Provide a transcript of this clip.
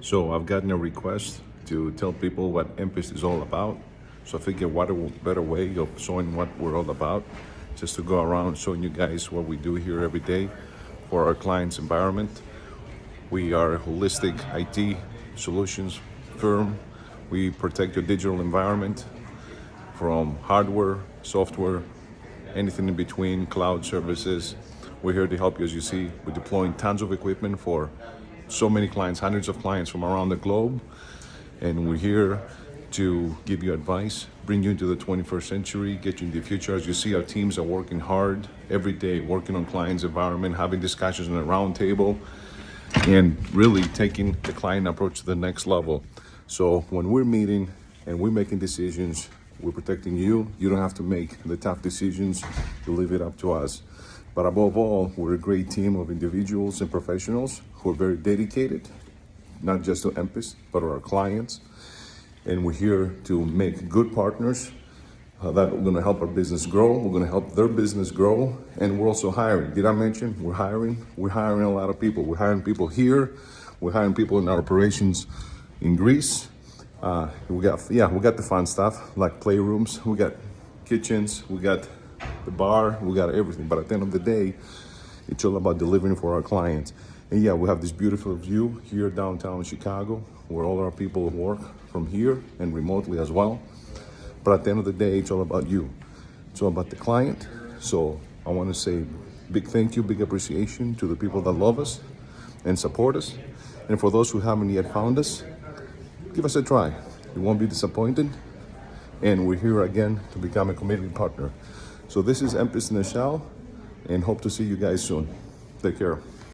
So I've gotten a request to tell people what MPIS is all about. So I figure what a better way of showing what we're all about, just to go around showing you guys what we do here every day for our clients' environment. We are a holistic IT solutions firm. We protect your digital environment from hardware, software, anything in between, cloud services. We're here to help you. As you see, we're deploying tons of equipment for so many clients, hundreds of clients from around the globe. And we're here to give you advice, bring you into the 21st century, get you into the future. As you see, our teams are working hard every day, working on clients' environment, having discussions on a round table, and really taking the client approach to the next level. So when we're meeting and we're making decisions, we're protecting you. You don't have to make the tough decisions. You leave it up to us. But above all, we're a great team of individuals and professionals who are very dedicated, not just to MPIS, but to our clients. And we're here to make good partners uh, that are going to help our business grow. We're going to help their business grow. And we're also hiring. Did I mention we're hiring? We're hiring a lot of people. We're hiring people here. We're hiring people in our operations in Greece. Uh, we got, yeah, we got the fun stuff like playrooms. We got kitchens. We got the bar. We got everything. But at the end of the day, it's all about delivering for our clients. And yeah, we have this beautiful view here downtown Chicago where all our people work from here and remotely as well. But at the end of the day, it's all about you. It's all about the client. So I want to say big thank you, big appreciation to the people that love us and support us. And for those who haven't yet found us, give us a try. You won't be disappointed. And we're here again to become a committed partner. So this is the Shell and hope to see you guys soon. Take care.